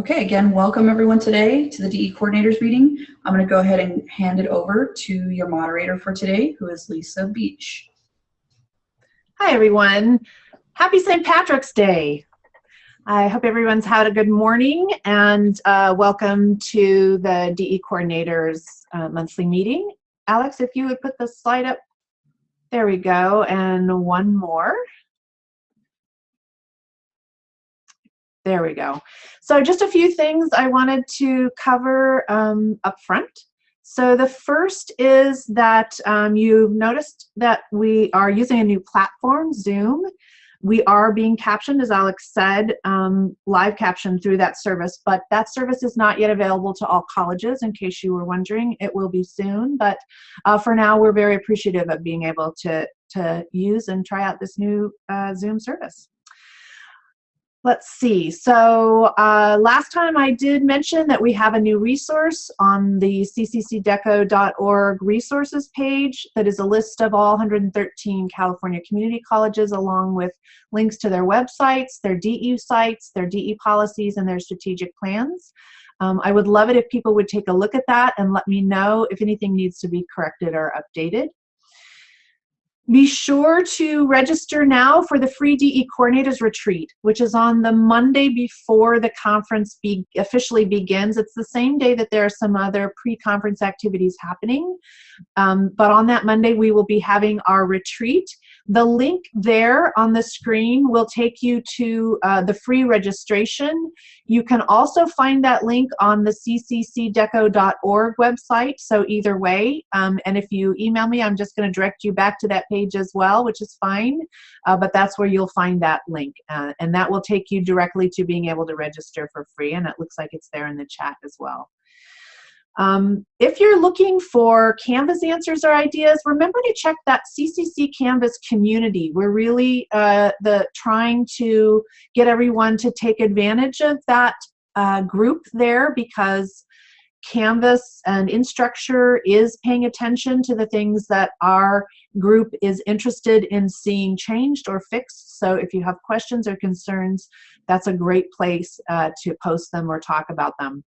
Okay, again, welcome everyone today to the DE coordinators meeting. I'm going to go ahead and hand it over to your moderator for today, who is Lisa Beach. Hi, everyone. Happy St. Patrick's Day. I hope everyone's had a good morning and uh, welcome to the DE coordinators uh, monthly meeting. Alex, if you would put the slide up. There we go. And one more. There we go. So just a few things I wanted to cover um, up front. So the first is that um, you've noticed that we are using a new platform, Zoom. We are being captioned, as Alex said, um, live captioned through that service, but that service is not yet available to all colleges, in case you were wondering. It will be soon, but uh, for now, we're very appreciative of being able to, to use and try out this new uh, Zoom service. Let's see. So uh, last time I did mention that we have a new resource on the cccdeco.org resources page that is a list of all 113 California community colleges along with links to their websites, their DE sites, their DE policies, and their strategic plans. Um, I would love it if people would take a look at that and let me know if anything needs to be corrected or updated. Be sure to register now for the free DE Coordinators Retreat, which is on the Monday before the conference be officially begins. It's the same day that there are some other pre-conference activities happening. Um, but on that Monday, we will be having our retreat. The link there on the screen will take you to uh, the free registration. You can also find that link on the cccdeco.org website, so either way. Um, and if you email me, I'm just going to direct you back to that page as well, which is fine. Uh, but that's where you'll find that link. Uh, and that will take you directly to being able to register for free. And it looks like it's there in the chat as well. Um, if you're looking for Canvas answers or ideas, remember to check that CCC Canvas community. We're really uh, the trying to get everyone to take advantage of that uh, group there because Canvas and Instructure is paying attention to the things that our group is interested in seeing changed or fixed. So if you have questions or concerns, that's a great place uh, to post them or talk about them.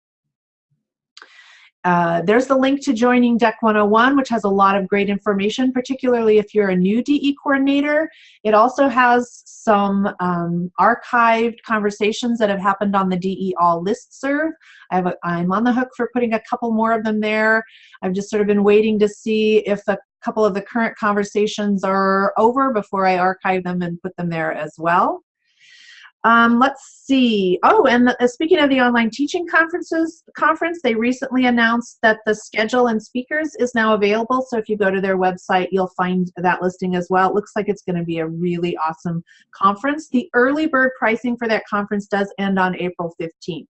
Uh, there's the link to joining DEC 101, which has a lot of great information, particularly if you're a new DE coordinator. It also has some um, archived conversations that have happened on the DE All listserv. I have a, I'm on the hook for putting a couple more of them there. I've just sort of been waiting to see if a couple of the current conversations are over before I archive them and put them there as well. Um, let's see. Oh, and the, uh, speaking of the online teaching conferences conference, they recently announced that the schedule and speakers is now available. So if you go to their website, you'll find that listing as well. It looks like it's going to be a really awesome conference. The early bird pricing for that conference does end on April 15th.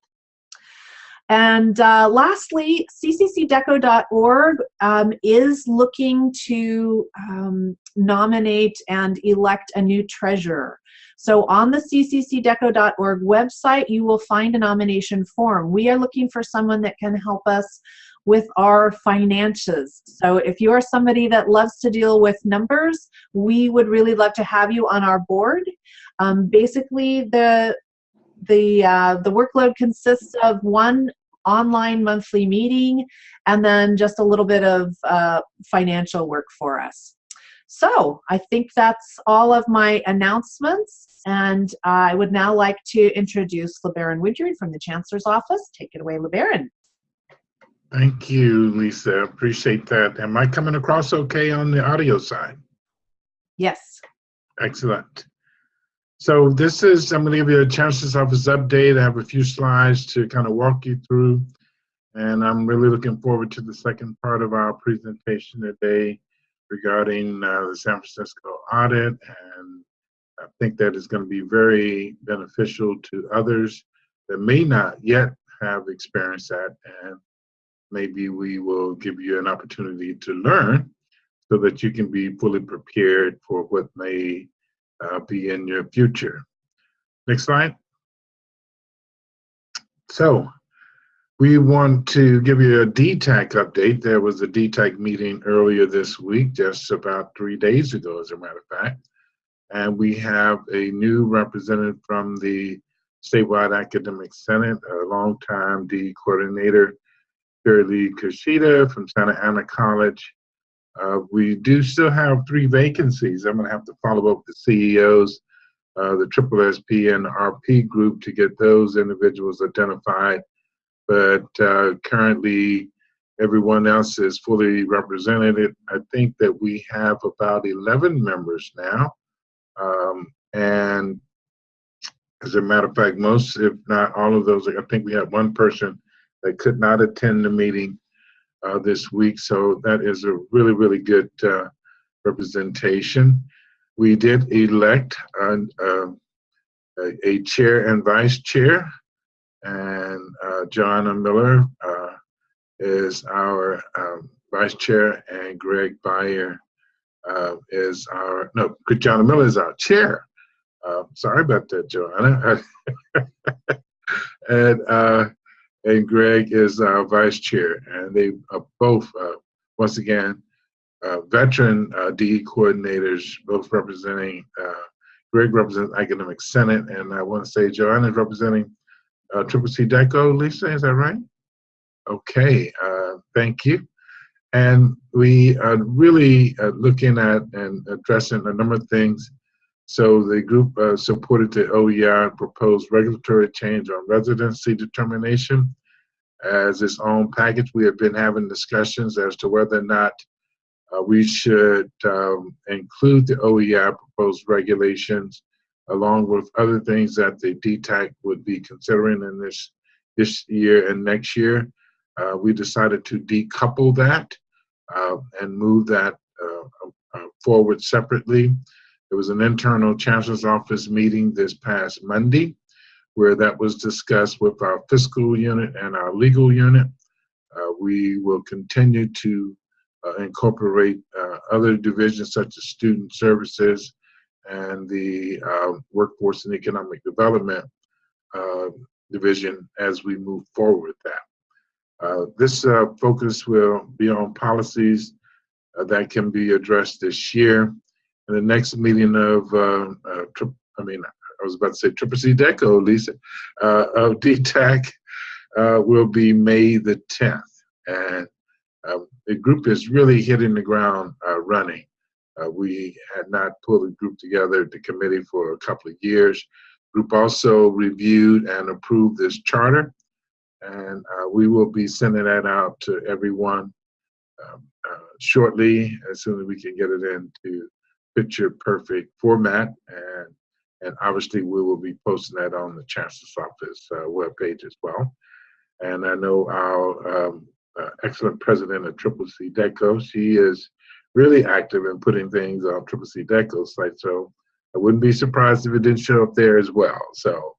And uh, lastly, cccdeco.org um, is looking to um, nominate and elect a new treasurer. So on the cccdeco.org website, you will find a nomination form. We are looking for someone that can help us with our finances. So if you are somebody that loves to deal with numbers, we would really love to have you on our board. Um, basically, the the uh, the workload consists of one online monthly meeting and then just a little bit of uh, financial work for us. So I think that's all of my announcements. And I would now like to introduce LeBaron Woodyard from the Chancellor's Office. Take it away, LeBaron. Thank you, Lisa. Appreciate that. Am I coming across okay on the audio side? Yes. Excellent. So this is, I'm going to give you a Chancellor's Office update. I have a few slides to kind of walk you through. And I'm really looking forward to the second part of our presentation today regarding uh, the San Francisco audit. And I think that is going to be very beneficial to others that may not yet have experienced that. And maybe we will give you an opportunity to learn so that you can be fully prepared for what may uh, be in your future. Next slide. So we want to give you a DTAC update. There was a DTAC meeting earlier this week, just about three days ago, as a matter of fact. And we have a new representative from the statewide academic senate, a longtime DE coordinator, Shirley Kushida from Santa Ana College. Uh, we do still have three vacancies. I'm going to have to follow up with the CEOs, uh, the Triple SP and RP group to get those individuals identified. But uh, currently, everyone else is fully represented. I think that we have about 11 members now. Um, and as a matter of fact, most, if not all of those, I think we have one person that could not attend the meeting uh, this week. So that is a really, really good uh, representation. We did elect a, a, chair and vice chair, and uh, Joanna Miller uh, is our um, vice chair, and Greg Bayer uh, is our, no, Joanna Miller is our chair. Uh, sorry about that, Joanna. and uh, and Greg is our vice chair, and they are both uh, once again uh, veteran DE coordinators, both representing. Greg represents Academic Senate, and I want to say Joanna is representing uh, Triple C DECO. Lisa, is that right? Okay, uh, thank you. And we are really looking at and addressing a number of things so the group uh, supported the OER proposed regulatory change on residency determination as its own package. We have been having discussions as to whether or not uh, we should um, include the OER proposed regulations along with other things that the DTAC would be considering in this this year and next year. Uh, we decided to decouple that uh, and move that uh, uh, forward separately. There was an internal chancellor's office meeting this past Monday where that was discussed with our fiscal unit and our legal unit. Uh, we will continue to uh, incorporate other divisions such as student services and the uh, workforce and economic development uh, division as we move forward with that. Uh, this focus will be on policies that can be addressed this year and the next meeting of, uh, uh, I mean, I was about to say Triple C DECO, Lisa, uh, of DTAC uh, will be May the 10th. And um, the group is really hitting the ground uh, running. Uh, we had not pulled a group together, the committee, for a couple of years. Group also reviewed and approved this charter, and uh, we will be sending that out to everyone um, uh, shortly as soon as we can get it into picture perfect format and and obviously we will be posting that on the chancellor's office uh, webpage as well and i know our um, uh, excellent president of triple c deco she is really active in putting things on triple c deco site so i wouldn't be surprised if it didn't show up there as well so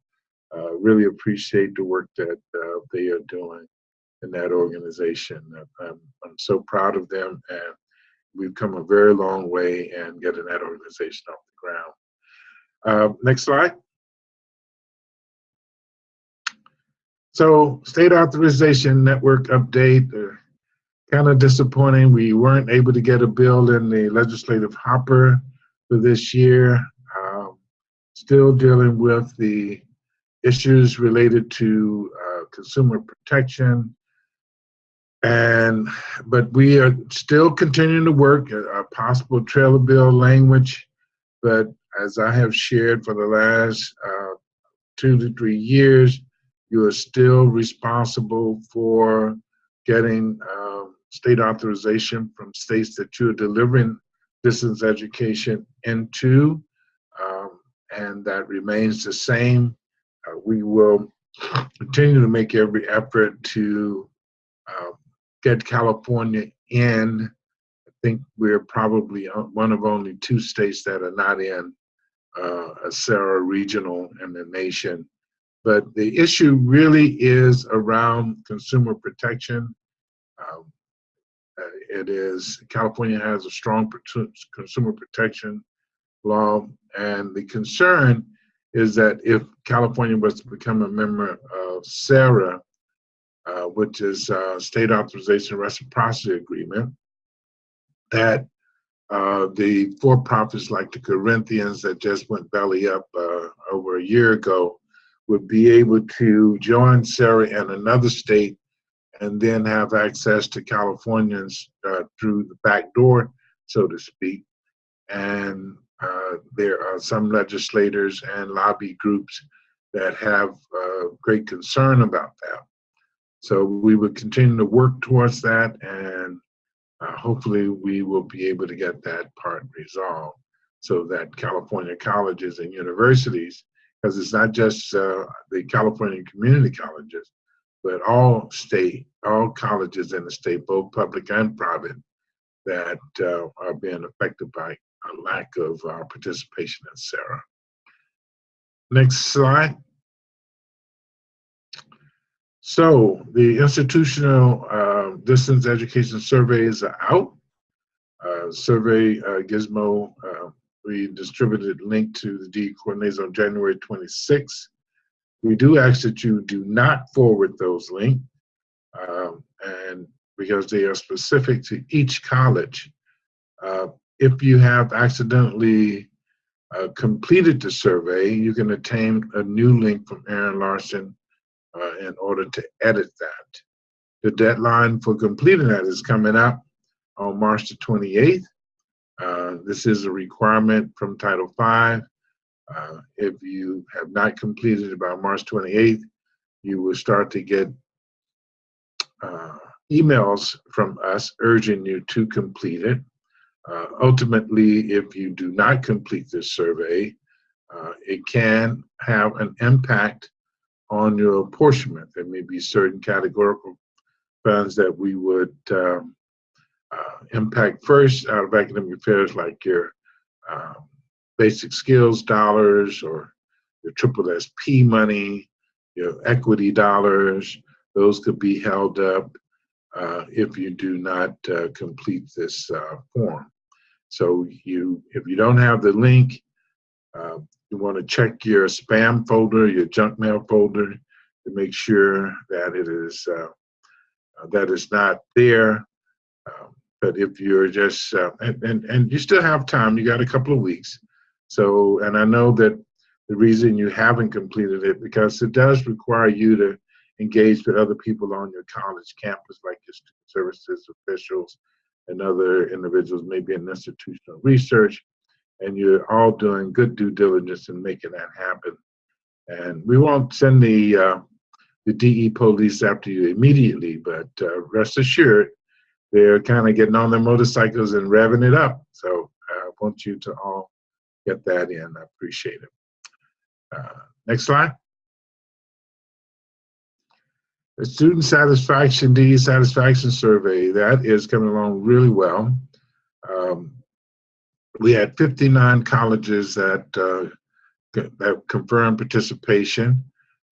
uh, really appreciate the work that uh, they are doing in that organization I'm, I'm so proud of them and we've come a very long way in getting that organization off the ground. Uh, next slide. So state authorization network update, uh, kind of disappointing. We weren't able to get a bill in the legislative hopper for this year. Um, still dealing with the issues related to uh, consumer protection, and but we are still continuing to work a possible trailer bill language but as i have shared for the last uh, two to three years you are still responsible for getting um, state authorization from states that you're delivering distance education into um, and that remains the same uh, we will continue to make every effort to uh, get California in. I think we're probably one of only two states that are not in uh, a SARA regional in the nation. But the issue really is around consumer protection. It is California has a strong consumer protection law, and the concern is that if California was to become a member of SARA, uh, which is uh, State Authorization Reciprocity Agreement, that uh, the for-profits like the Corinthians that just went belly up uh, over a year ago would be able to join SARA and another state and then have access to Californians uh, through the back door, so to speak. And uh, there are some legislators and lobby groups that have uh, great concern about that. So we would continue to work towards that, and uh, hopefully we will be able to get that part resolved so that California colleges and universities, because it's not just uh, the California community colleges, but all state, all colleges in the state, both public and private, that uh, are being affected by a lack of uh, participation in SARA. Next slide. So the institutional uh, distance education surveys are out. Uh, survey uh, gizmo, uh, we distributed link to the D coordinators on January 26th. We do ask that you do not forward those links, um, and because they are specific to each college. Uh, if you have accidentally uh, completed the survey, you can obtain a new link from Aaron Larson uh, in order to edit that. The deadline for completing that is coming up on March the 28th. Uh, this is a requirement from Title V. Uh, if you have not completed it by March 28th, you will start to get uh, emails from us urging you to complete it. Uh, ultimately, if you do not complete this survey, uh, it can have an impact on your apportionment. There may be certain categorical funds that we would um, uh, impact first out of academic affairs, like your um, basic skills dollars or your triple SP money, your equity dollars. Those could be held up uh, if you do not uh, complete this uh, form. So you, if you don't have the link, uh, you want to check your spam folder, your junk mail folder, to make sure that it is uh, uh, that is not there. Um, but if you're just and, and and you still have time, you got a couple of weeks. So and I know that the reason you haven't completed it because it does require you to engage with other people on your college campus, like your student services officials and other individuals, maybe in institutional research, and you're all doing good due diligence in making that happen. And we won't send the uh, the DE police after you immediately, but uh, rest assured, they're kind of getting on their motorcycles and revving it up. So I want you to all get that in. I appreciate it. Uh, next slide. The student satisfaction, DE satisfaction survey, that is coming along really well. Um, we had 59 colleges that, uh, that confirmed participation.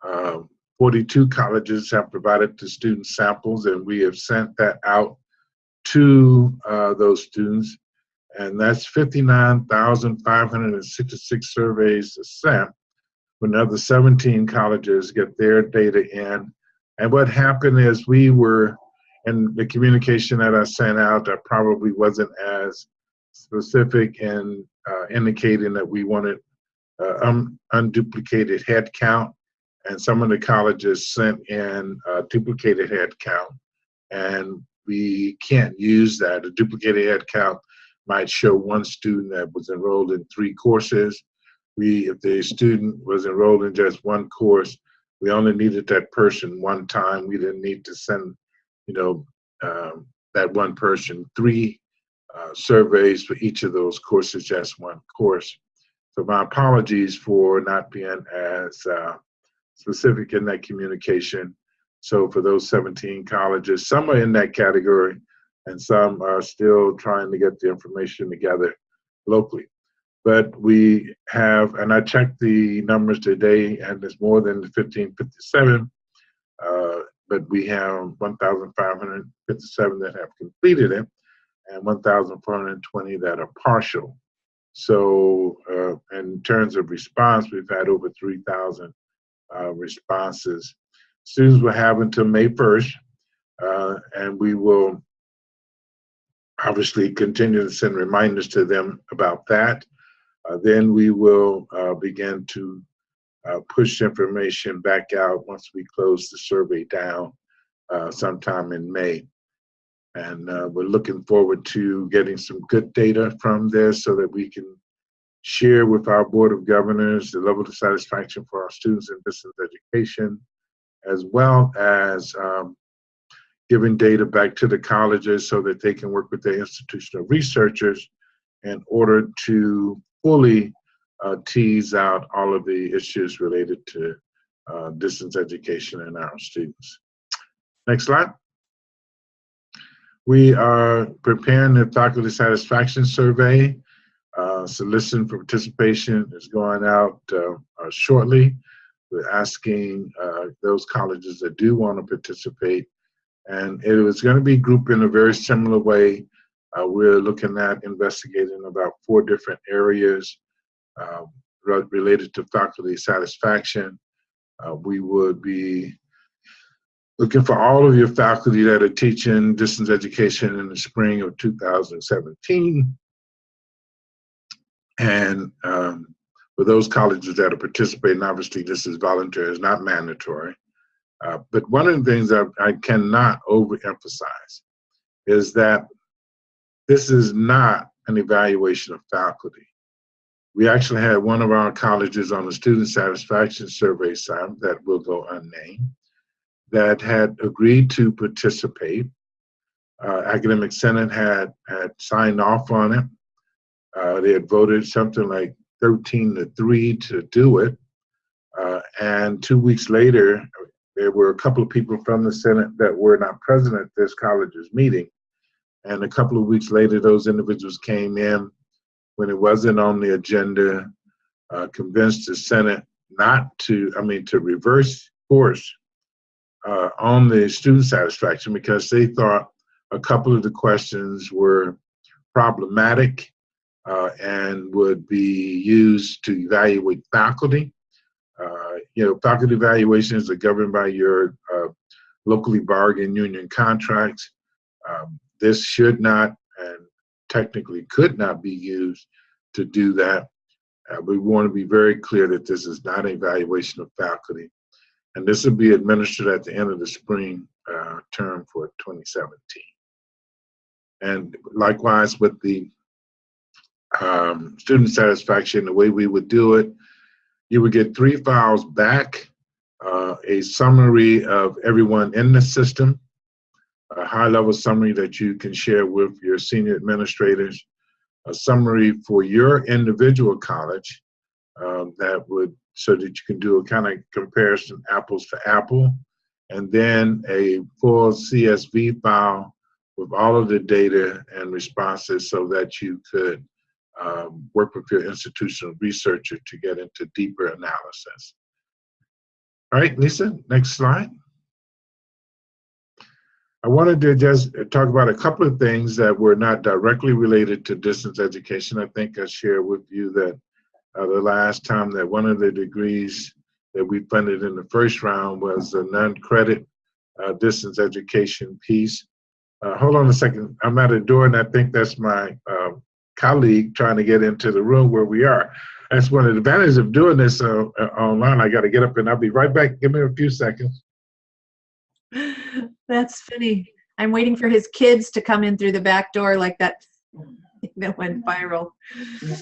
Uh, 42 colleges have provided the student samples and we have sent that out to uh, those students. And that's 59,566 surveys sent. when other 17 colleges get their data in. And what happened is we were, and the communication that I sent out that probably wasn't as specific in uh, indicating that we wanted uh, un unduplicated head count. And some of the colleges sent in a duplicated head count. And we can't use that. A duplicated head count might show one student that was enrolled in three courses. We, if the student was enrolled in just one course, we only needed that person one time. We didn't need to send, you know, um, that one person three uh, surveys for each of those courses, just one course. So my apologies for not being as uh, specific in that communication. So for those 17 colleges, some are in that category and some are still trying to get the information together locally. But we have, and I checked the numbers today, and it's more than 1557. Uh, but we have 1,557 that have completed it, and 1,420 that are partial. So, uh, in terms of response, we've had over 3,000 uh, responses. Students will have until May 1st, uh, and we will obviously continue to send reminders to them about that. Uh, then we will uh, begin to uh, push information back out once we close the survey down uh, sometime in May. And uh, we're looking forward to getting some good data from this so that we can share with our Board of Governors the level of satisfaction for our students in distance education, as well as um, giving data back to the colleges so that they can work with their institutional researchers in order to fully uh, tease out all of the issues related to uh, distance education and our students. Next slide. We are preparing the faculty satisfaction survey. Uh, soliciting for participation is going out uh, uh, shortly. We're asking uh, those colleges that do want to participate, and it was going to be grouped in a very similar way. Uh, we're looking at investigating about four different areas uh, related to faculty satisfaction. we would be looking for all of your faculty that are teaching distance education in the spring of 2017. And um, for those colleges that are participating, obviously this is voluntary, it's not mandatory. Uh, but one of the things that I cannot overemphasize is that this is not an evaluation of faculty. We actually had one of our colleges on the student satisfaction survey side that will go unnamed that had agreed to participate. Uh, Academic Senate had, had signed off on it. Uh, they had voted something like 13 to 3 to do it. Uh, and two weeks later, there were a couple of people from the Senate that were not present at this college's meeting. And a couple of weeks later, those individuals came in when it wasn't on the agenda, uh, convinced the Senate not to, I mean, to reverse course uh, on the student satisfaction because they thought a couple of the questions were problematic uh, and would be used to evaluate faculty. Uh, you know, faculty evaluations are governed by your uh, locally bargained union contracts. Um, this should not and technically could not be used to do that. Uh, we want to be very clear that this is not an evaluation of faculty. And this will be administered at the end of the spring uh, term for 2017. And likewise with the um, student satisfaction, the way we would do it, you would get three files back, uh, a summary of everyone in the system, a high level summary that you can share with your senior administrators, a summary for your individual college um, that would so that you can do a kind of comparison apples to apple, and then a full CSV file with all of the data and responses so that you could um, work with your institutional researcher to get into deeper analysis. All right, Lisa, next slide. I wanted to just talk about a couple of things that were not directly related to distance education. I think I shared with you that uh, the last time that one of the degrees that we funded in the first round was a non-credit uh, distance education piece. Uh, hold on a second. I'm at a door, and I think that's my um, colleague trying to get into the room where we are. That's one of the advantages of doing this uh, uh, online. I got to get up, and I'll be right back. Give me a few seconds. That's funny. I'm waiting for his kids to come in through the back door like that that went viral.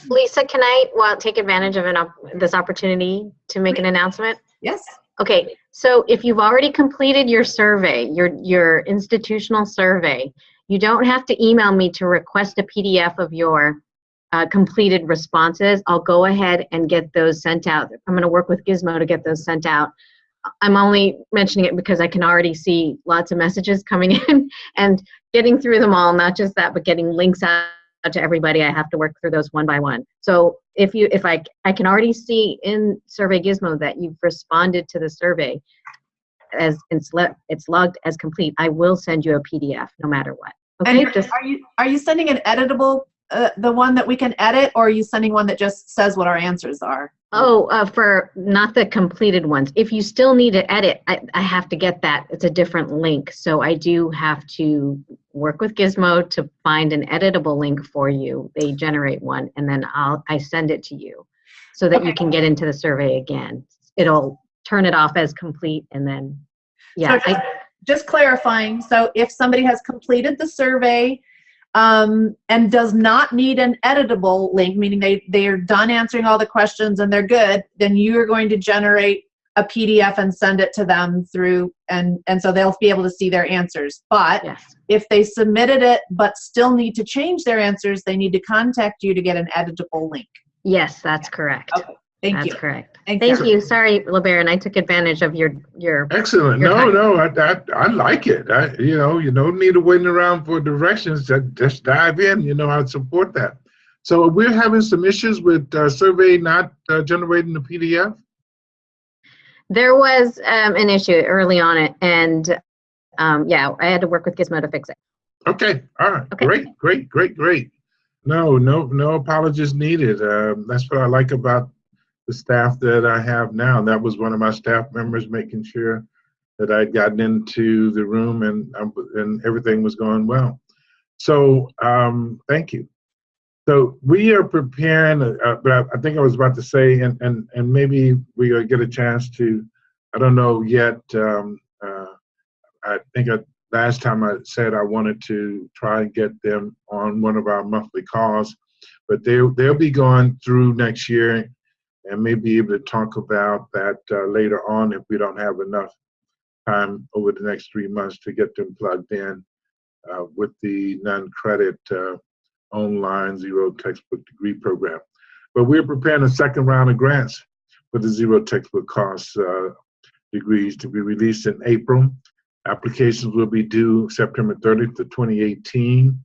Lisa, can I well take advantage of an op- this opportunity to make an announcement? Yes. Okay, so if you've already completed your survey, your your institutional survey, you don't have to email me to request a PDF of your uh, completed responses. I'll go ahead and get those sent out. I'm going to work with Gizmo to get those sent out. I'm only mentioning it because I can already see lots of messages coming in and getting through them all, not just that, but getting links out to everybody. I have to work through those one by one. So if you, if I, I can already see in Survey Gizmo that you've responded to the survey as it's, it's logged as complete, I will send you a PDF no matter what. Okay, And are you are you sending an editable, uh, the one that we can edit, or are you sending one that just says what our answers are? oh, uh, for not the completed ones. If you still need to edit, I, I have to get that. It's a different link. So I do have to work with Gizmo to find an editable link for you. They generate one and then I'll, I send it to you so that you can get into the survey again. it'll turn it off as complete and then, yeah. So I- just clarifying, so if somebody has completed the survey um, and does not need an editable link, meaning they, they're done answering all the questions and they're good, then you are going to generate a PDF and send it to them through, and, and so they'll be able to see their answers. But Yes, if they submitted it but still need to change their answers, they need to contact you to get an editable link. yes, that's correct. Okay, Thank That's you. correct. Thank Thank you. you. Sorry, LeBaron, I took advantage of your, your, Excellent. Your No, time. no, I, I, I like it. I, you know, you don't need to wait around for directions. Just, just dive in. You know, I support that. So we're having some issues with uh, survey not uh, generating the PDF. there was um, an issue early on it and, um, yeah, I had to work with Gizmo to fix it. Okay. All right. Okay. Great. Great. Great. Great. No, no, no apologies needed. Um, that's what I like about the staff that I have now. That was one of my staff members making sure that I'd gotten into the room and um, and everything was going well. So um, thank you. So we are preparing, uh, but I, I think I was about to say, and and and maybe we uh, get a chance to, I don't know yet. Um, uh, I think I, last time I said I wanted to try and get them on one of our monthly calls, but they they'll be going through next year, and may be able to talk about that uh, later on if we don't have enough time over the next three months to get them plugged in uh, with the non-credit uh, online zero textbook degree program. But we're preparing a second round of grants for the zero textbook cost uh, degrees to be released in April. Applications will be due September 30th to 2018.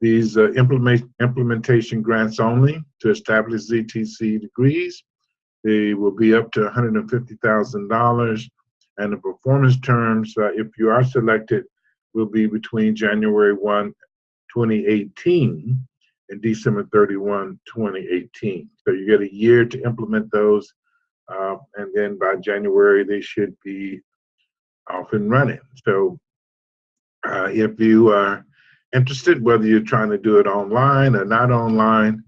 These uh, implement, implementation grants only to establish ZTC degrees. They will be up to $150,000 and the performance terms, uh, if you are selected, will be between January 1, 2018 and December 31, 2018. So you get a year to implement those, uh, and then by January they should be off and running. So uh, if you are interested, whether you're trying to do it online or not online,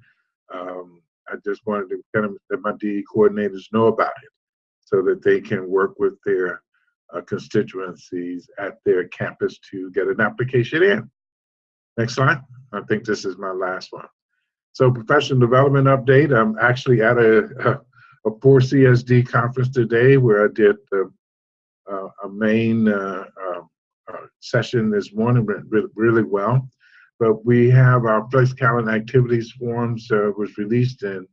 um, I just wanted to kind of let my DE coordinators know about it so that they can work with their uh, constituencies at their campus to get an application in. Next slide. I think this is my last one. So professional development update. I'm actually at a, a, a 4CSD conference today where I did uh, a main uh, uh, uh, session this morning, went really, really well. But we have our Flex Calendar activities forms uh, was released in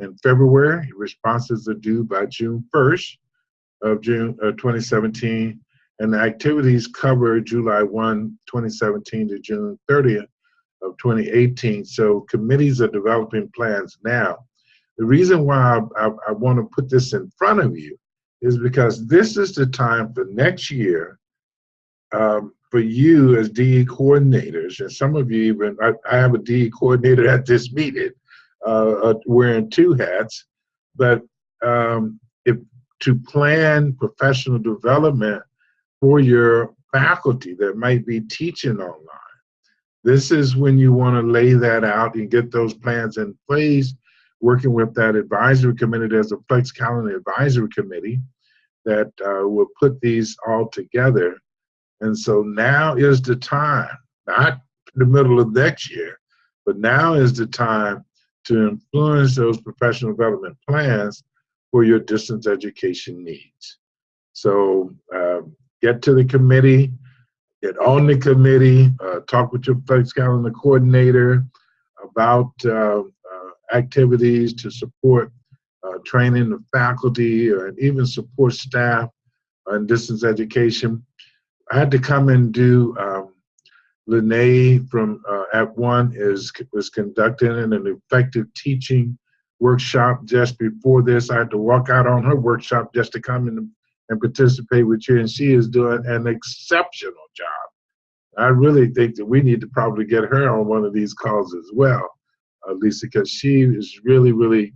in February. Responses are due by June 1st of June uh, 2017, and the activities cover July 1, 2017 to June 30th of 2018. So committees are developing plans now. The reason why I, I, I want to put this in front of you is because this is the time for next year um, for you as DE coordinators, and some of you even, I, I have a DE coordinator at this meeting uh, uh, wearing two hats, but um, if to plan professional development for your faculty that might be teaching online. This is when you want to lay that out and get those plans in place, working with that advisory committee. There's a Flex Calendar Advisory Committee that uh, will put these all together. And so now is the time, not the middle of next year, but now is the time to influence those professional development plans for your distance education needs. So uh, get to the committee, get on the committee, uh, talk with your Flex Calendar coordinator about uh, uh, activities to support uh, training the faculty and even support staff in distance education. I had to come and do um, Lene from uh, at one is was conducting an effective teaching workshop just before this. I had to walk out on her workshop just to come in and participate with you, and she is doing an exceptional job. I really think that we need to probably get her on one of these calls as well, uh, Lisa, because she is really, really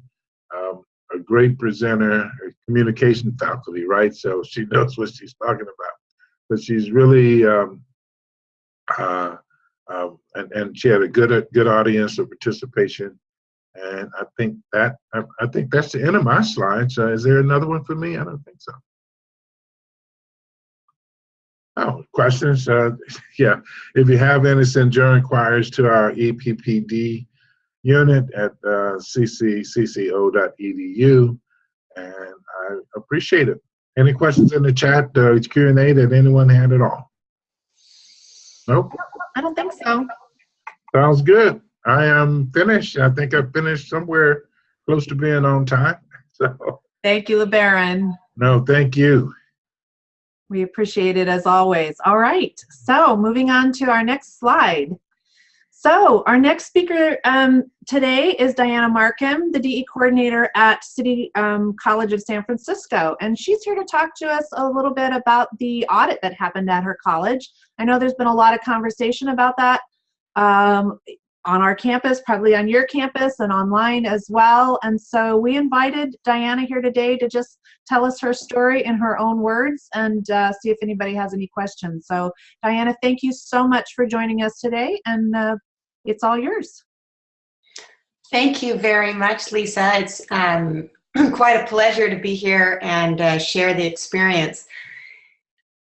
um, a great presenter, a communication faculty, right? So she knows what she's talking about. But she's really, um, uh, um, and, and she had a good, good audience of participation And I think that I, I think that's the end of my slides. Uh, is there another one for me? I don't think so. Oh, questions? Uh, yeah, if you have any, send your inquiries to our EPPD unit at uh, cccco.edu, and I appreciate it. Any questions in the chat, uh, Q&A that anyone had at all? Nope. I don't think so. Sounds good. I am finished. I think I finished somewhere close to being on time. So, Thank you, LeBaron. no, thank you. We appreciate it as always. All right, so moving on to our next slide. So our next speaker um, today is Diana Markham, the DE coordinator at City um, College of San Francisco. And she's here to talk to us a little bit about the audit that happened at her college. I know there's been a lot of conversation about that um, on our campus, probably on your campus and online as well. And so we invited Diana here today to just tell us her story in her own words and uh, see if anybody has any questions. So Diana, thank you so much for joining us today and uh, it's all yours. Thank you very much, Lisa. It's um, quite a pleasure to be here and uh, share the experience.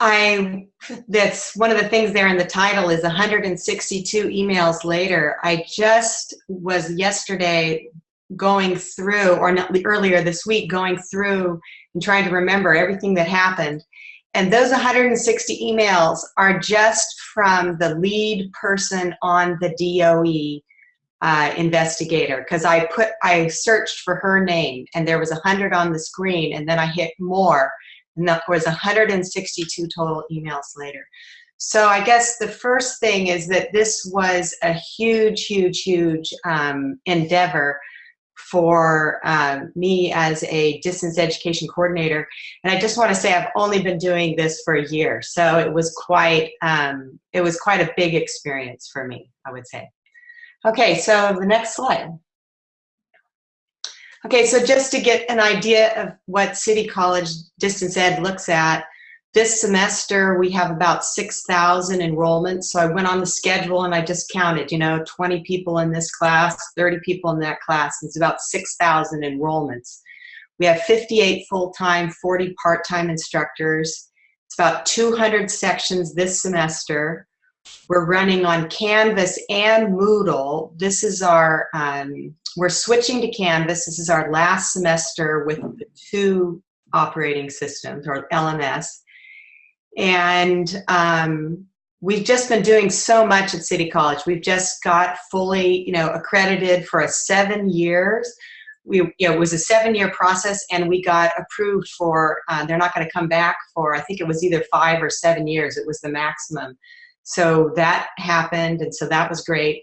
I, that's one of the things there in the title is 162 emails later. I just was yesterday going through, or not earlier this week, going through and trying to remember everything that happened. And those 160 emails are just from the lead person on the DOE uh, investigator because I put I searched for her name and there was a hundred on the screen and then I hit more and that was 162 total emails later. So I guess the first thing is that this was a huge, huge, huge um, endeavor for um, me as a distance education coordinator. And I just want to say I've only been doing this for a year, so it was quite um, it was quite a big experience for me, I would say. Okay, so the next slide. Okay, so just to get an idea of what City College Distance Ed looks at, this semester we have about 6,000 enrollments. So I went on the schedule and I just counted, you know, 20 people in this class, 30 people in that class. It's about 6,000 enrollments. We have 58 full-time, 40 part-time instructors. It's about 200 sections this semester. We're running on Canvas and Moodle. This is our, um, we're switching to Canvas. This is our last semester with the two operating systems or LMS. And um, we've just been doing so much at City College. We've just got fully, you know, accredited for a seven years. We, you know, it was a seven-year process, and we got approved for. Uh, they're not going to come back for. I think it was either five or seven years. It was the maximum. So that happened, and so that was great.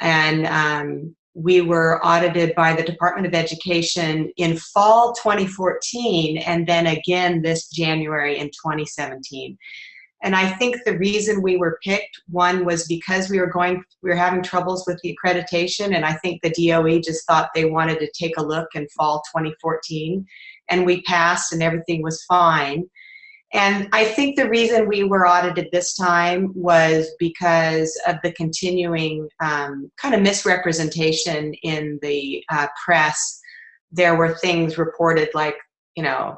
And um, we were audited by the Department of Education in fall 2014 and then again this January in 2017. And I think the reason we were picked, one was because we were going, we were having troubles with the accreditation and I think the DOE just thought they wanted to take a look in fall 2014 and we passed and everything was fine. And I think the reason we were audited this time was because of the continuing um, kind of misrepresentation in the uh, press. There were things reported like, you know,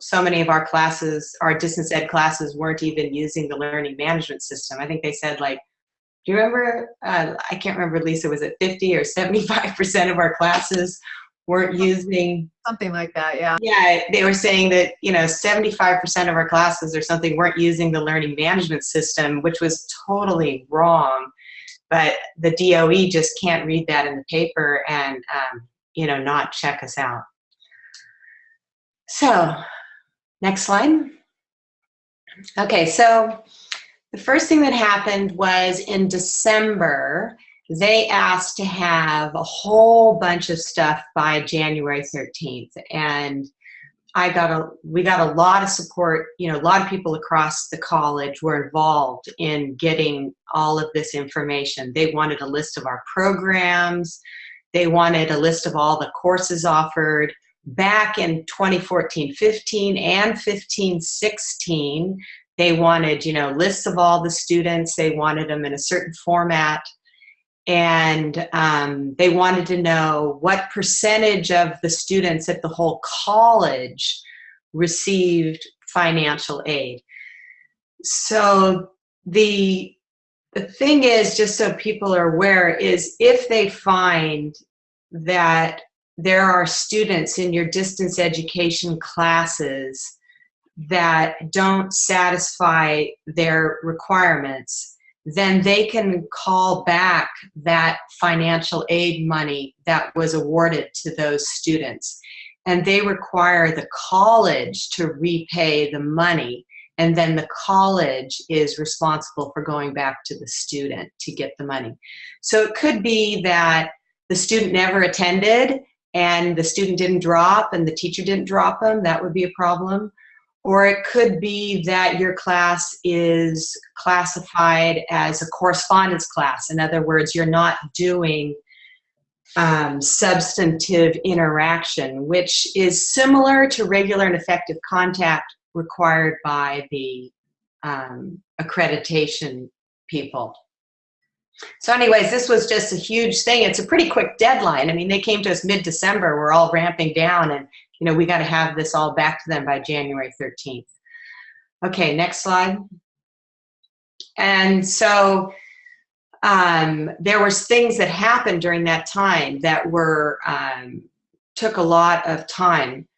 so many of our classes, our distance ed classes weren't even using the learning management system. I think they said like, do you remember, uh, I can't remember, Lisa, was it 50 or 75% of our classes weren't using Something like that, yeah. yeah they were saying that you know 75% of our classes or something weren't using the learning management system which was totally wrong. But the DOE just can't read that in the paper and um, you know not check us out. So next slide. Okay so the first thing that happened was in december they asked to have a whole bunch of stuff by January 13th. And I got a, we got a lot of support, you know, a lot of people across the college were involved in getting all of this information. They wanted a list of our programs. They wanted a list of all the courses offered. Back in 2014, 15 and 15, 16, they wanted, you know, lists of all the students. They wanted them in a certain format and um, they wanted to know what percentage of the students at the whole college received financial aid. So the the thing is, just so people are aware, is if they find that there are students in your distance education classes that don't satisfy their requirements, then they can call back that financial aid money that was awarded to those students. And they require the college to repay the money and then the college is responsible for going back to the student to get the money. So it could be that the student never attended and the student didn't drop and the teacher didn't drop them, that would be a problem. Or it could be that your class is classified as a correspondence class. In other words, you're not doing um, substantive interaction, which is similar to regular and effective contact required by the um, accreditation people. So anyways, this was just a huge thing. It's a pretty quick deadline. I mean, they came to us mid-December. We're all ramping down and, you know, we got to have this all back to them by January 13th. Okay, next slide. And so um, there was things that happened during that time that were, um, took a lot of time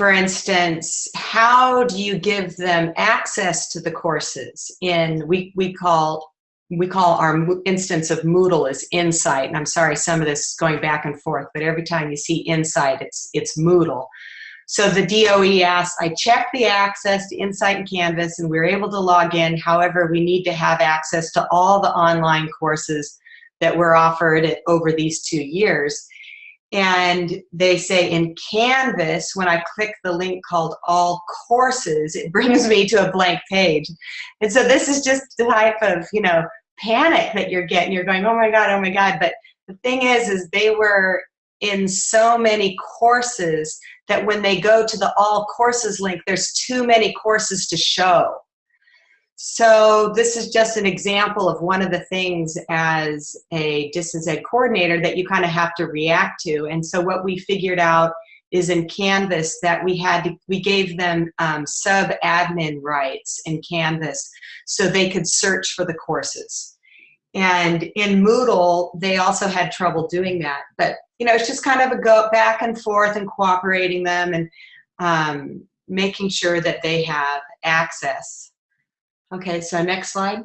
for instance, how do you give them access to the courses in, we, we call, we call our instance of Moodle is Insight, and I'm sorry, some of this is going back and forth, but every time you see Insight, it's, it's Moodle. So the DOE asks, I checked the access to Insight and Canvas and we are able to log in. However, we need to have access to all the online courses that were offered over these two years and they say in Canvas, when I click the link called all courses, it brings me to a blank page. And so this is just the type of, you know, panic that you're getting. You're going, oh my God, oh my God. But the thing is, is they were in so many courses that when they go to the all courses link, there's too many courses to show. So this is just an example of one of the things as a distance ed coordinator that you kind of have to react to. And so what we figured out is in Canvas that we had to, we gave them um, sub admin rights in Canvas so they could search for the courses. And in Moodle, they also had trouble doing that. But you know, it's just kind of a go back and forth and cooperating them and um, making sure that they have access. Okay, so next slide.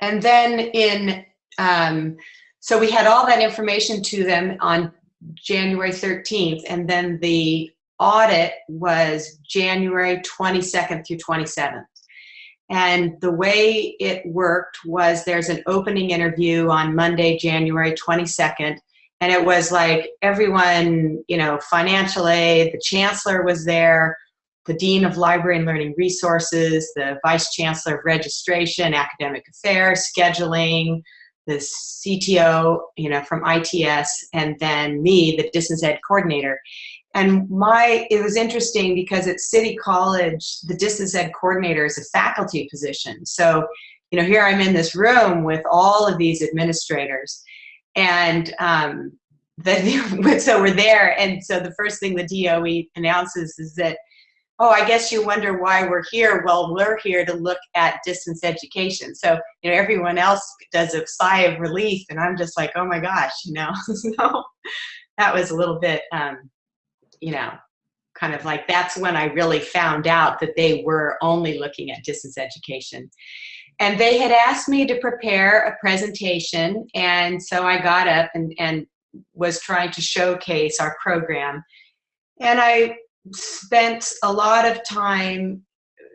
And then in, um, so we had all that information to them on January 13th, and then the audit was January 22nd through 27th. And the way it worked was there's an opening interview on Monday, January 22nd, and it was like everyone, you know, financial aid, the chancellor was there, the Dean of Library and Learning Resources, the Vice Chancellor of Registration, Academic Affairs, Scheduling, the CTO, you know, from ITS, and then me, the Distance Ed Coordinator. And my, it was interesting because at City College, the Distance Ed Coordinator is a faculty position. So, you know, here I'm in this room with all of these administrators. And um, the, so we're there, and so the first thing the DOE announces is that oh, I guess you wonder why we're here. Well, we're here to look at distance education. So, you know, everyone else does a sigh of relief, and I'm just like, oh my gosh, you know. so that was a little bit, um, you know, kind of like that's when I really found out that they were only looking at distance education. And they had asked me to prepare a presentation, and so I got up and, and was trying to showcase our program. And I spent a lot of time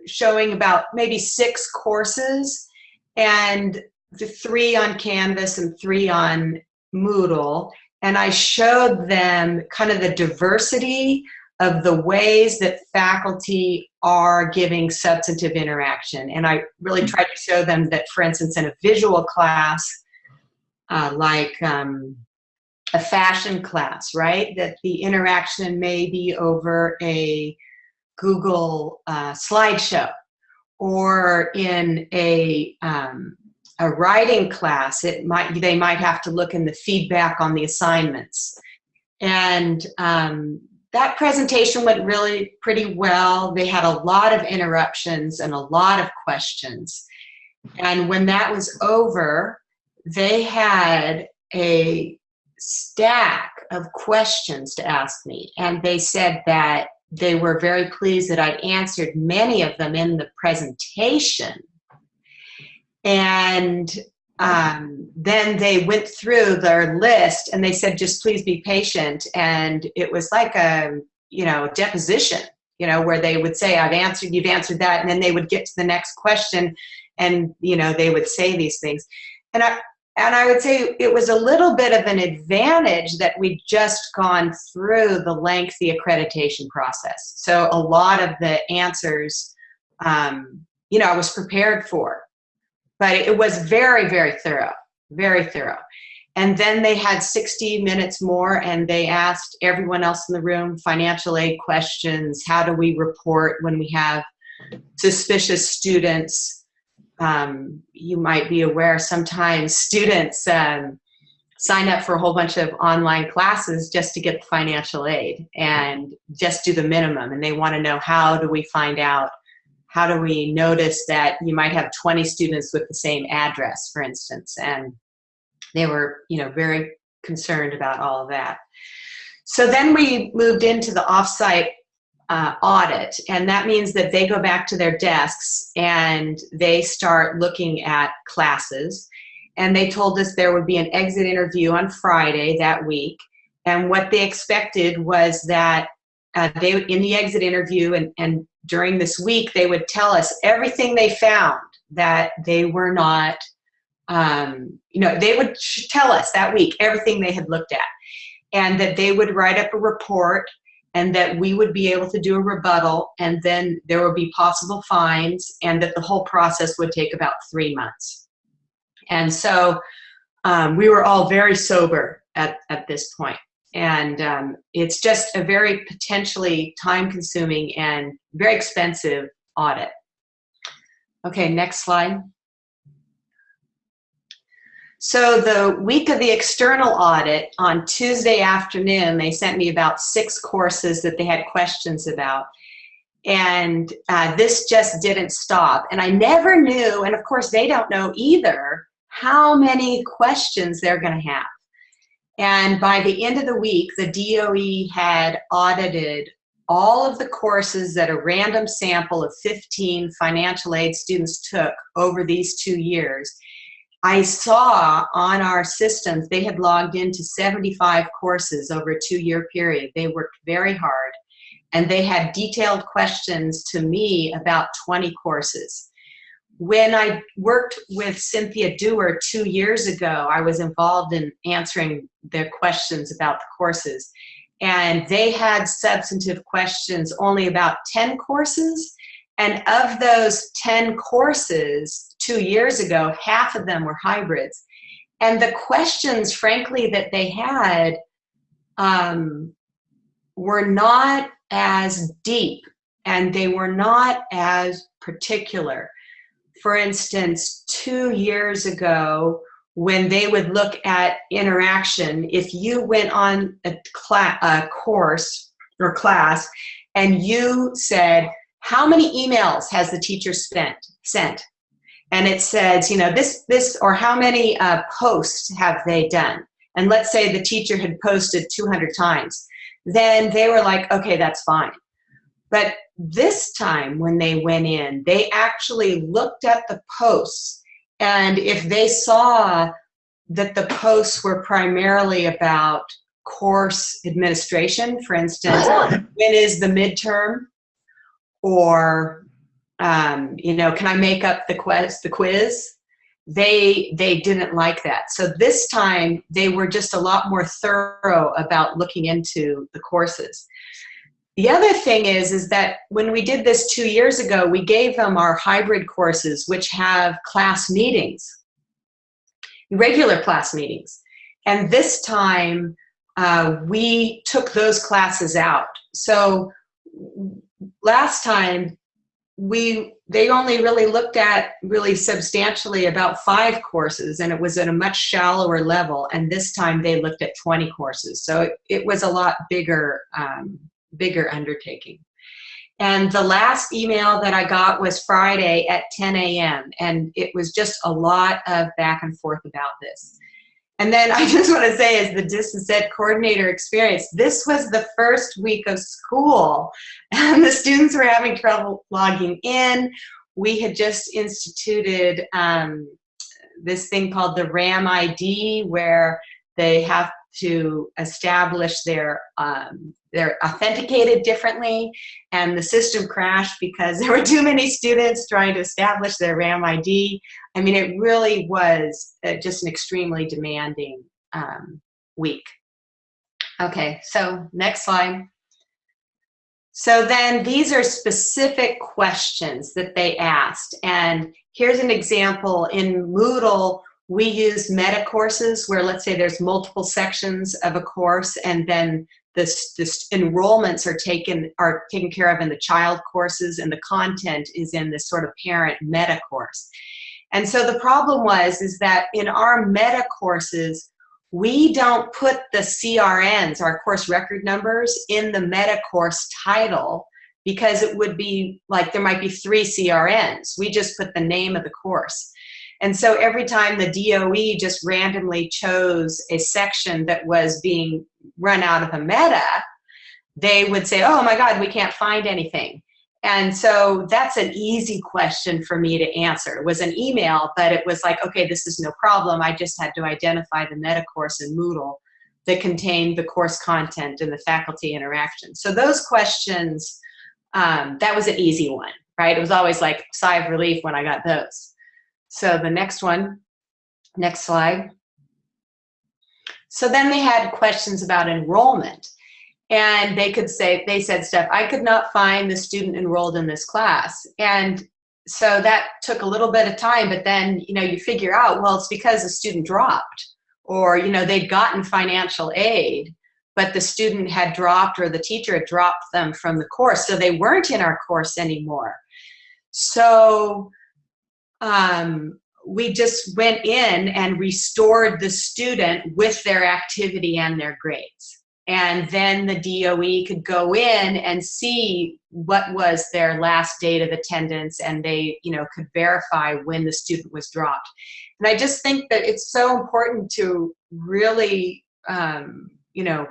showing about maybe six courses and the three on Canvas and three on Moodle. And I showed them kind of the diversity of the ways that faculty are giving substantive interaction. And I really tried to show them that, for instance, in a visual class, uh, like um, a fashion class, right? That the interaction may be over a Google uh, slideshow or in a, um, a writing class, it might they might have to look in the feedback on the assignments. And um, that presentation went really pretty well. They had a lot of interruptions and a lot of questions. And when that was over, they had a stack of questions to ask me. And they said that they were very pleased that I'd answered many of them in the presentation. And um, then they went through their list and they said, just please be patient. And it was like a, you know, deposition, you know, where they would say, I've answered, you've answered that. And then they would get to the next question and, you know, they would say these things. And I, and I would say it was a little bit of an advantage that we'd just gone through the lengthy accreditation process. So a lot of the answers, um, you know, I was prepared for but it was very, very thorough, very thorough. And then they had 60 minutes more and they asked everyone else in the room financial aid questions. How do we report when we have suspicious students? Um, you might be aware sometimes students um, sign up for a whole bunch of online classes just to get financial aid and just do the minimum. And they want to know how do we find out how do we notice that you might have 20 students with the same address, for instance, and they were, you know, very concerned about all of that. So then we moved into the offsite uh, audit, and that means that they go back to their desks and they start looking at classes. And they told us there would be an exit interview on Friday that week. And what they expected was that uh, they in the exit interview and, and during this week, they would tell us everything they found that they were not, um, you know, they would tell us that week everything they had looked at. And that they would write up a report and that we would be able to do a rebuttal and then there would be possible fines and that the whole process would take about three months. And so um, we were all very sober at, at this point. and um, it's just a very potentially time-consuming and very expensive audit. Okay, next slide. So the week of the external audit, on Tuesday afternoon, they sent me about six courses that they had questions about. And uh, this just didn't stop. And I never knew, and of course they don't know either, how many questions they're gonna have. And by the end of the week, the DOE had audited all of the courses that a random sample of 15 financial aid students took over these two years. I saw on our systems they had logged into 75 courses over a two-year period. They worked very hard and they had detailed questions to me about 20 courses when I worked with Cynthia Dewar two years ago, I was involved in answering their questions about the courses. And they had substantive questions only about 10 courses. And of those 10 courses two years ago, half of them were hybrids. And the questions, frankly, that they had um, were not as deep and they were not as particular for instance, two years ago, when they would look at interaction, if you went on a, a course or class and you said, how many emails has the teacher spent, sent? And it says, you know, this, this, or how many uh, posts have they done? And let's say the teacher had posted 200 times. Then they were like, okay, that's fine. But this time when they went in, they actually looked at the posts and if they saw that the posts were primarily about course administration, for instance, when is the midterm? Or, um, you know, can I make up the quiz? The quiz? They, they didn't like that. So this time they were just a lot more thorough about looking into the courses. The other thing is, is that when we did this two years ago, we gave them our hybrid courses, which have class meetings, regular class meetings. And this time, uh, we took those classes out. So last time, we they only really looked at really substantially about five courses and it was at a much shallower level and this time they looked at 20 courses. So it, it was a lot bigger um, bigger undertaking. And the last email that i got was friday at 10 a.m and it was just a lot of back and forth about this and then I just want to say, as the distance ed coordinator experience, this was the first week of school, and the students were having trouble logging in. We had just instituted um, this thing called the RAM ID, where they have to establish their um, they're authenticated differently and the system crashed because there were too many students trying to establish their RAM ID. I mean, it really was uh, just an extremely demanding um, week. Okay, so next slide. So then these are specific questions that they asked. And here's an example in Moodle, we use meta courses where let's say there's multiple sections of a course and then this, this enrollments are taken are taken care of in the child courses and the content is in this sort of parent meta course. And so the problem was is that in our meta courses, we don't put the CRNs, our course record numbers, in the meta course title because it would be like there might be three CRNs. We just put the name of the course. And so every time the DOE just randomly chose a section that was being run out of the meta, they would say, oh my God, we can't find anything. And so that's an easy question for me to answer. It was an email, but it was like, okay, this is no problem. I just had to identify the meta course in Moodle that contained the course content and the faculty interaction. So those questions, um, that was an easy one, right? It was always like sigh of relief when I got those. So the next one, next slide. So then they had questions about enrollment and they could say, they said stuff, I could not find the student enrolled in this class. And so that took a little bit of time, but then, you know, you figure out, well, it's because the student dropped or, you know, they'd gotten financial aid, but the student had dropped or the teacher had dropped them from the course. So they weren't in our course anymore. So um, we just went in and restored the student with their activity and their grades. And then the DOE could go in and see what was their last date of attendance and they, you know, could verify when the student was dropped. And I just think that it's so important to really, um, you know,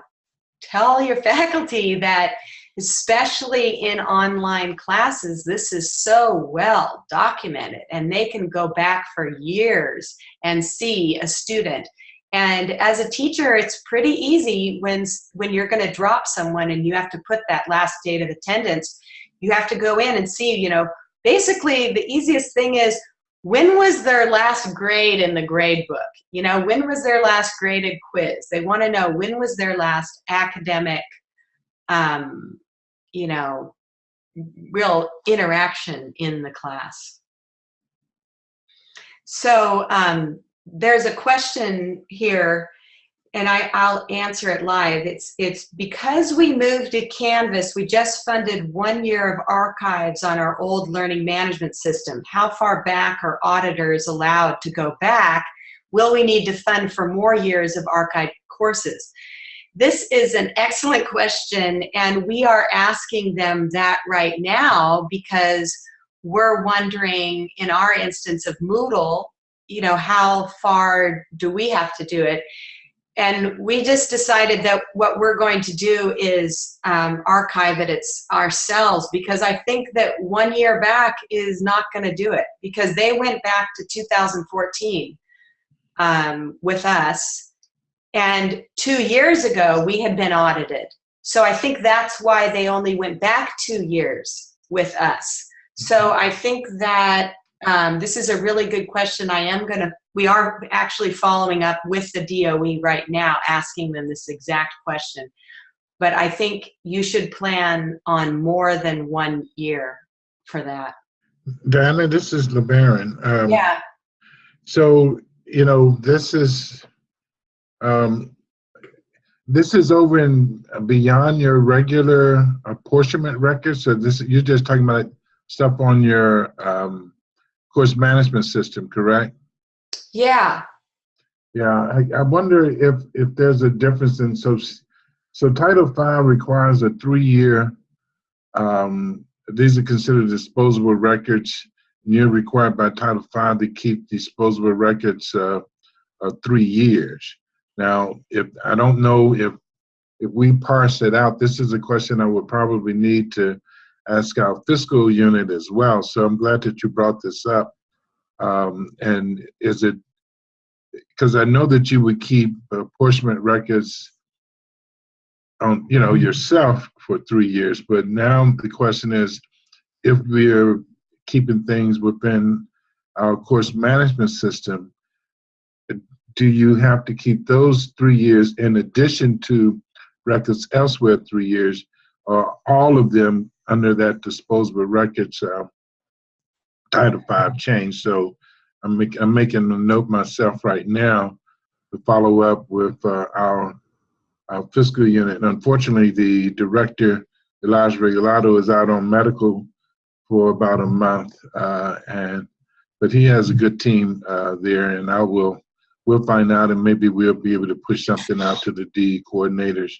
tell your faculty that especially in online classes, this is so well documented and they can go back for years and see a student. And as a teacher, it's pretty easy when, when you're gonna drop someone and you have to put that last date of attendance, you have to go in and see, you know, basically the easiest thing is when was their last grade in the grade book? You know, when was their last graded quiz? They wanna know when was their last academic um, you know, real interaction in the class. So um, there's a question here and I, I'll answer it live. It's, it's because we moved to Canvas, we just funded one year of archives on our old learning management system. How far back are auditors allowed to go back? Will we need to fund for more years of archived courses? This is an excellent question, and we are asking them that right now because we're wondering, in our instance of Moodle, you know, how far do we have to do it? And we just decided that what we're going to do is um, archive it it's ourselves because I think that one year back is not going to do it because they went back to 2014 um, with us and two years ago, we had been audited. So I think that's why they only went back two years with us. So I think that um, this is a really good question. I am going to, we are actually following up with the DOE right now, asking them this exact question. But I think you should plan on more than one year for that. Diana, this is LeBaron. Um, Yeah. So, you know, this is, um, this is over in uh, beyond your regular apportionment record. So this you're just talking about stuff on your um, course management system, correct? Yeah. Yeah, I, I wonder if if there's a difference in so so Title V requires a three-year. Um, these are considered disposable records. And you're required by Title V to keep disposable records uh, uh, three years. Now, if I don't know if if we parse it out, this is a question I would probably need to ask our fiscal unit as well. So I'm glad that you brought this up. Um, and is it because I know that you would keep apportionment records on you know yourself for three years, but now the question is if we're keeping things within our course management system, do you have to keep those three years in addition to records elsewhere three years, or all of them under that disposable records uh, Title Five change? So I'm, make, I'm making a note myself right now to follow up with uh, our, our fiscal unit. Unfortunately, the director, Elijah Regalado, is out on medical for about a month, uh, and but he has a good team uh, there, and I will we'll find out, and maybe we'll be able to push something out to the D coordinators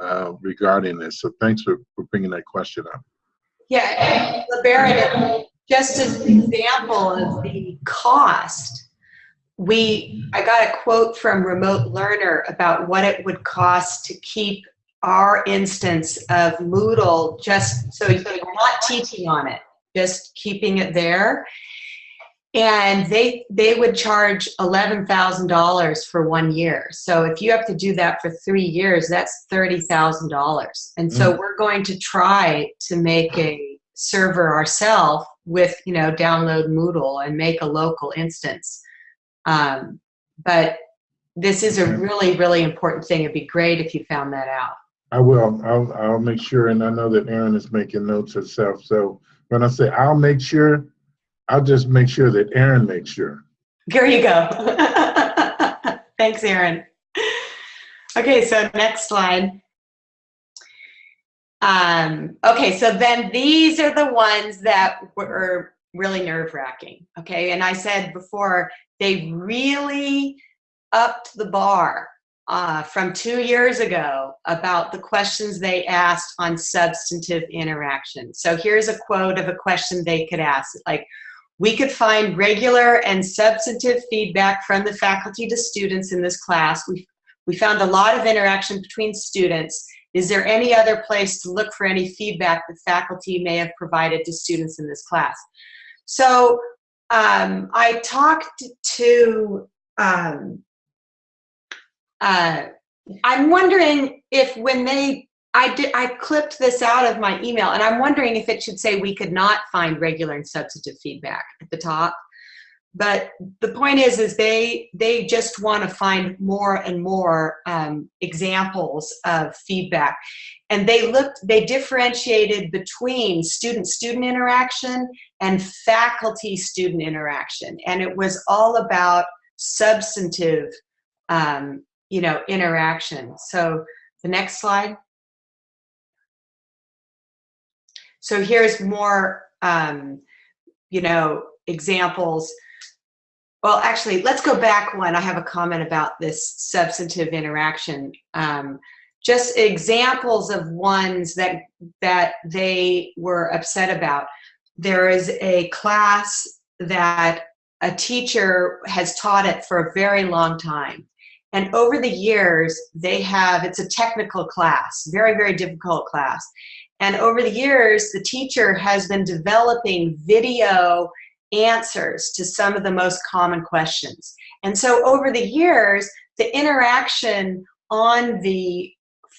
uh, regarding this. So thanks for, for bringing that question up. Yeah, LeBaron, just as an example of the cost, we I got a quote from Remote Learner about what it would cost to keep our instance of Moodle just so you're not teaching on it, just keeping it there. And they they would charge eleven thousand dollars for one year. So if you have to do that for three years, that's thirty thousand dollars. And so we're going to try to make a server ourselves with you know download Moodle and make a local instance. Um, but this is a really really important thing. It'd be great if you found that out. I will. I'll, I'll make sure, and I know that Erin is making notes herself. So when I say I'll make sure, I'll just make sure that Aaron makes sure. There you go. Thanks, Aaron. Okay, so next slide. Um, okay, so then these are the ones that were really nerve wracking. Okay, and I said before, they really upped the bar uh, from two years ago about the questions they asked on substantive interaction. So here's a quote of a question they could ask, like, we could find regular and substantive feedback from the faculty to students in this class. We, we found a lot of interaction between students. Is there any other place to look for any feedback that faculty may have provided to students in this class? So um, I talked to um, uh, I'm wondering if when they, I did, I clipped this out of my email and I'm wondering if it should say we could not find regular and substantive feedback at the top. But the point is, is they, they just want to find more and more um, examples of feedback. And they looked, they differentiated between student-student interaction and faculty-student interaction. And it was all about substantive um, you know, interaction. So the next slide. So here's more, um, you know, examples. Well, actually, let's go back one. I have a comment about this substantive interaction. Um, just examples of ones that that they were upset about. There is a class that a teacher has taught it for a very long time and over the years, they have, it's a technical class, very, very difficult class. And over the years, the teacher has been developing video answers to some of the most common questions. And so over the years, the interaction on the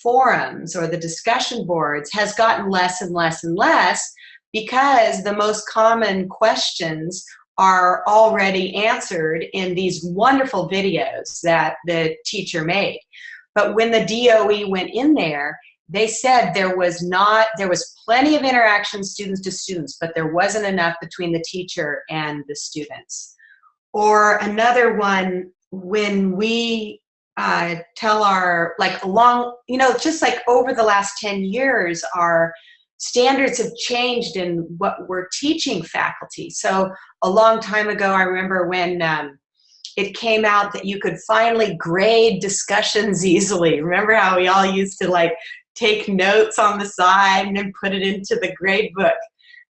forums or the discussion boards has gotten less and less and less because the most common questions are already answered in these wonderful videos that the teacher made. But when the DOE went in there, they said there was not, there was plenty of interaction students to students, but there wasn't enough between the teacher and the students. Or another one, when we uh, tell our, like along, you know, just like over the last 10 years, our standards have changed in what we're teaching faculty. So a long time ago, I remember when um, it came out that you could finally grade discussions easily. Remember how we all used to like take notes on the side and then put it into the grade book?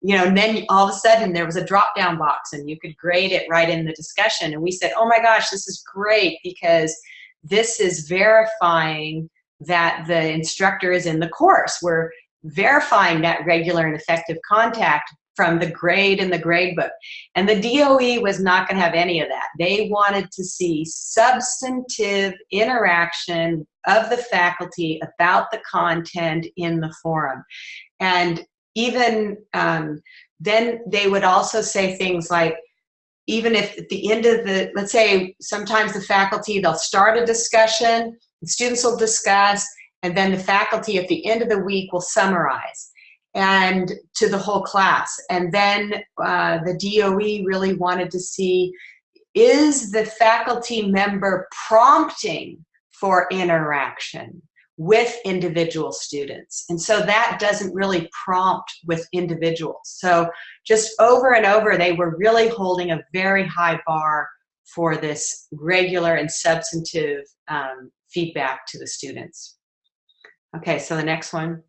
You know, and then all of a sudden there was a drop down box and you could grade it right in the discussion. And we said, oh my gosh, this is great because this is verifying that the instructor is in the course. We're verifying that regular and effective contact from the grade in the grade book. And the DOE was not going to have any of that. They wanted to see substantive interaction of the faculty about the content in the forum. And even um, then they would also say things like, even if at the end of the, let's say sometimes the faculty, they'll start a discussion, the students will discuss, and then the faculty at the end of the week will summarize and to the whole class. And then uh, the DOE really wanted to see, is the faculty member prompting for interaction with individual students? And so that doesn't really prompt with individuals. So just over and over, they were really holding a very high bar for this regular and substantive um, feedback to the students. Okay, so the next one.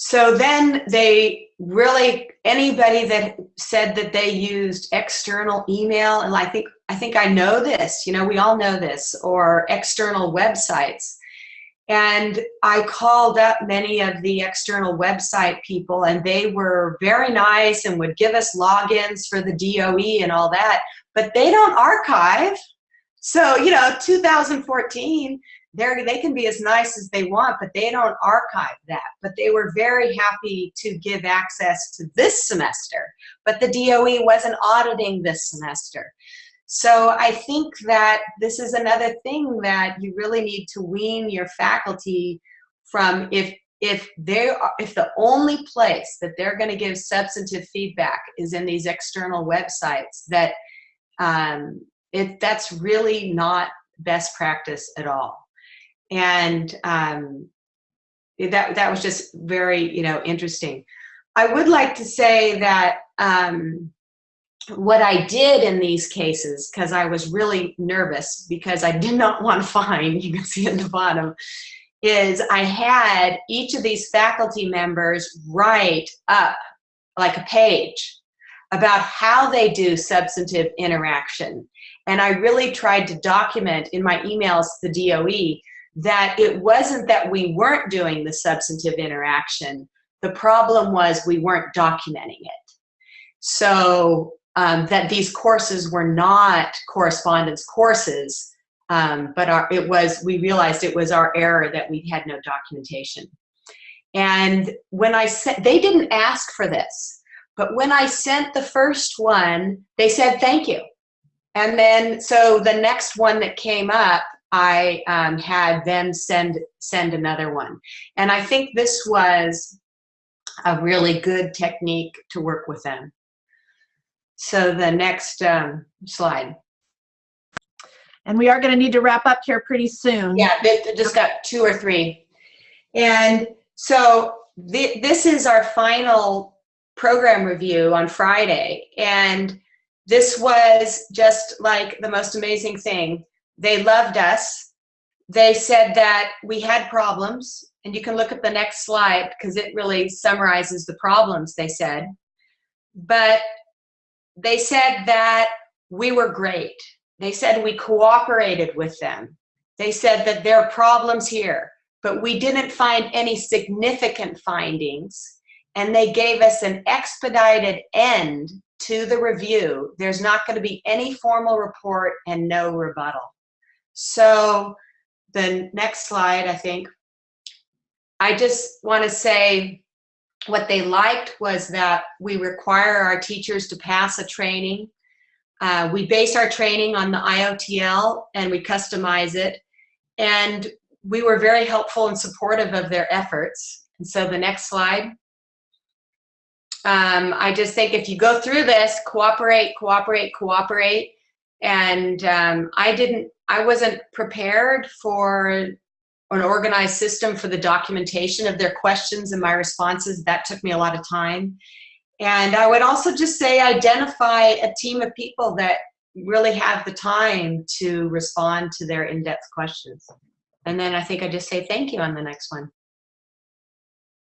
So then they really, anybody that said that they used external email, and I think, I think I know this, you know, we all know this, or external websites. And I called up many of the external website people and they were very nice and would give us logins for the DOE and all that, but they don't archive. So, you know, 2014, they're, they can be as nice as they want, but they don't archive that. But they were very happy to give access to this semester, but the DOE wasn't auditing this semester. So I think that this is another thing that you really need to wean your faculty from if if they are, if the only place that they're going to give substantive feedback is in these external websites that um, it that's really not best practice at all and um, that that was just very you know interesting. I would like to say that um, what I did in these cases, because I was really nervous because I did not want to find, you can see at the bottom, is I had each of these faculty members write up like a page about how they do substantive interaction. And I really tried to document in my emails to the DOE that it wasn't that we weren't doing the substantive interaction. The problem was we weren't documenting it. So um, that these courses were not correspondence courses, um, but our, it was, we realized it was our error that we had no documentation. And when I said, they didn't ask for this, but when I sent the first one, they said, thank you. And then, so the next one that came up, I um, had them send send another one. And I think this was a really good technique to work with them. So the next um, slide. And we are going to need to wrap up here pretty soon. Yeah, they just got two or three. And so th this is our final program review on Friday. And this was just like the most amazing thing. They loved us. They said that we had problems, and you can look at the next slide because it really summarizes the problems they said. But they said that we were great. They said we cooperated with them. They said that there are problems here, but we didn't find any significant findings. And they gave us an expedited end to the review. There's not going to be any formal report and no rebuttal. So the next slide, I think, I just want to say what they liked was that we require our teachers to pass a training. Uh, we base our training on the IOTL and we customize it. And we were very helpful and supportive of their efforts. And so the next slide. Um, I just think if you go through this, cooperate, cooperate, cooperate. And um, I didn't I wasn't prepared for an organized system for the documentation of their questions and my responses. That took me a lot of time. And I would also just say identify a team of people that really have the time to respond to their in-depth questions. And then I think I just say thank you on the next one.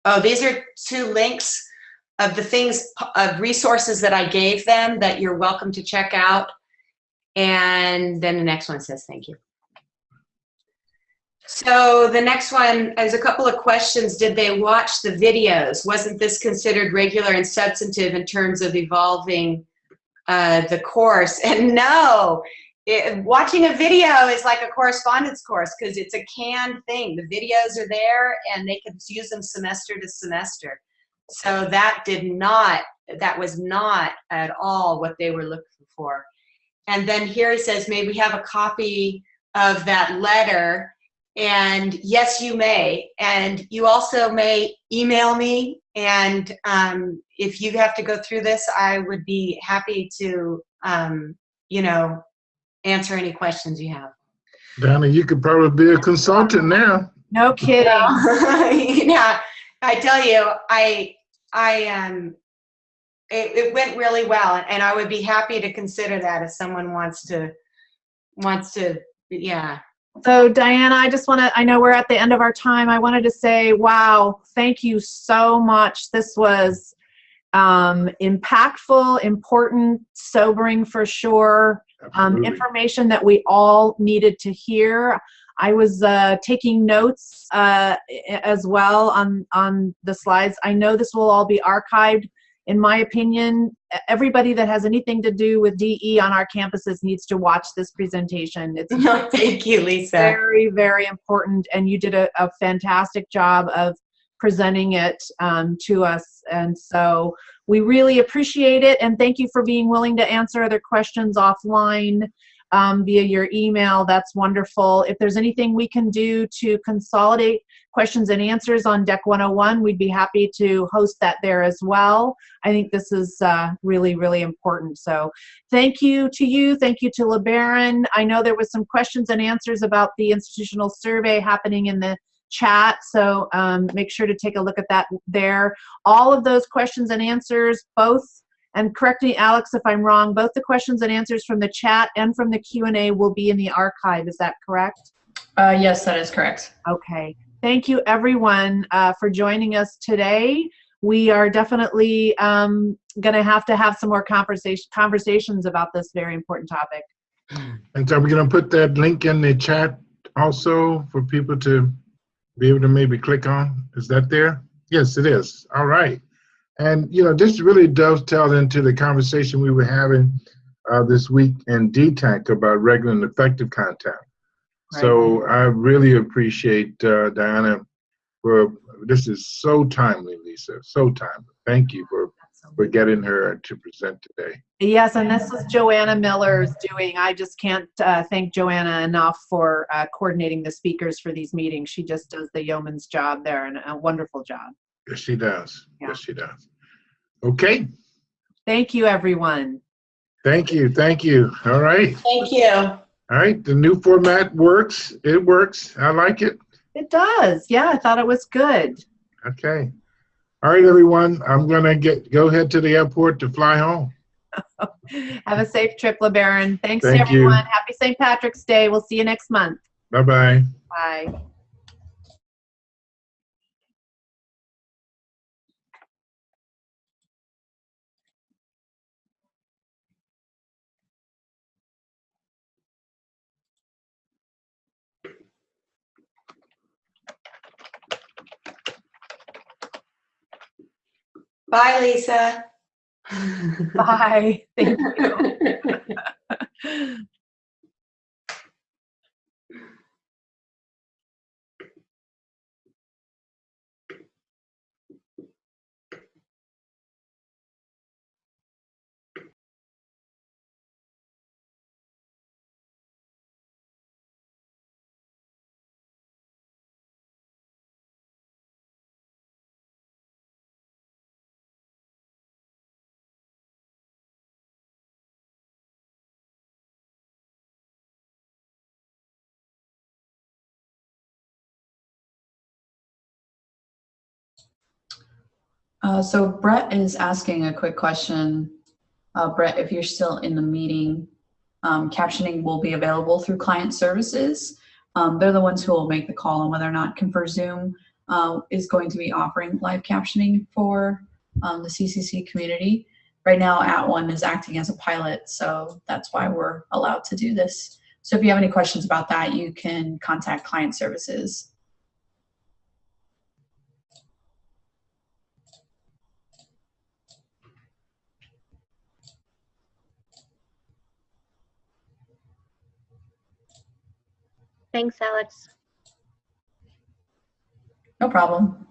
Oh, these are two links of the things, of resources that I gave them that you're welcome to check out. And then the next one says thank you. So the next one is a couple of questions. Did they watch the videos? Wasn't this considered regular and substantive in terms of evolving uh, the course? And no, it, watching a video is like a correspondence course because it's a canned thing. The videos are there and they can use them semester to semester. So that did not, that was not at all what they were looking for. And then here he says, may we have a copy of that letter? And yes, you may. And you also may email me. And um, if you have to go through this, I would be happy to, um, you know, answer any questions you have. Donna, you could probably be a consultant now. No kidding. yeah, I tell you, I, I, um, it, it went really well, and I would be happy to consider that if someone wants to, wants to, yeah. So Diana, I just want to, I know we're at the end of our time. I wanted to say, wow, thank you so much. This was um, impactful, important, sobering for sure. Um, information that we all needed to hear. I was uh, taking notes uh, as well on, on the slides. I know this will all be archived. In my opinion, everybody that has anything to do with DE on our campuses needs to watch this presentation. It's No, thank you, Lisa. very, very important, and you did a, a fantastic job of presenting it um, to us. And so we really appreciate it, and thank you for being willing to answer other questions offline um, via your email. That's wonderful. If there's anything we can do to consolidate questions and answers on Deck 101, we'd be happy to host that there as well. I think this is uh, really, really important. So thank you to you. Thank you to LeBaron. I know there was some questions and answers about the institutional survey happening in the chat, so um, make sure to take a look at that there. All of those questions and answers, both, and correct me, Alex, if I'm wrong, both the questions and answers from the chat and from the Q&A will be in the archive. Is that correct? Uh, yes, that is correct. Okay. Thank you, everyone, uh, for joining us today. We are definitely um, going to have to have some more conversation, conversations about this very important topic. And so we're going to put that link in the chat also for people to be able to maybe click on. Is that there? Yes, it is. All right. And, you know, this really dovetails into the conversation we were having uh, this week in DTAC about regular and effective contact. So I really appreciate uh, Diana for this is so timely, Lisa. So timely. Thank you for for getting her to present today. Yes, and this is Joanna Miller's doing. I just can't uh, thank Joanna enough for uh, coordinating the speakers for these meetings. She just does the yeoman's job there and a wonderful job. Yes, she does. Yeah. Yes, she does. Okay. Thank you, everyone. Thank you. Thank you. All right. Thank you. All right. The new format works. It works. I like it. It does. Yeah, I thought it was good. Okay. All right, everyone. I'm gonna get go head to the airport to fly home. Have a safe trip, LeBaron. Thanks, Thank you. everyone. Happy St. Patrick's Day. We'll see you next month. Bye bye. Bye. Bye, Lisa. Bye. Thank you. Uh, so Brett is asking a quick question. Uh, Brett, if you're still in the meeting, um, captioning will be available through client services. Um, they're the ones who will make the call on whether or not ConferZoom uh, is going to be offering live captioning for um, the CCC community. Right now, At One is acting as a pilot, so that's why we're allowed to do this. So if you have any questions about that, you can contact client services. Thanks, Alex. No problem.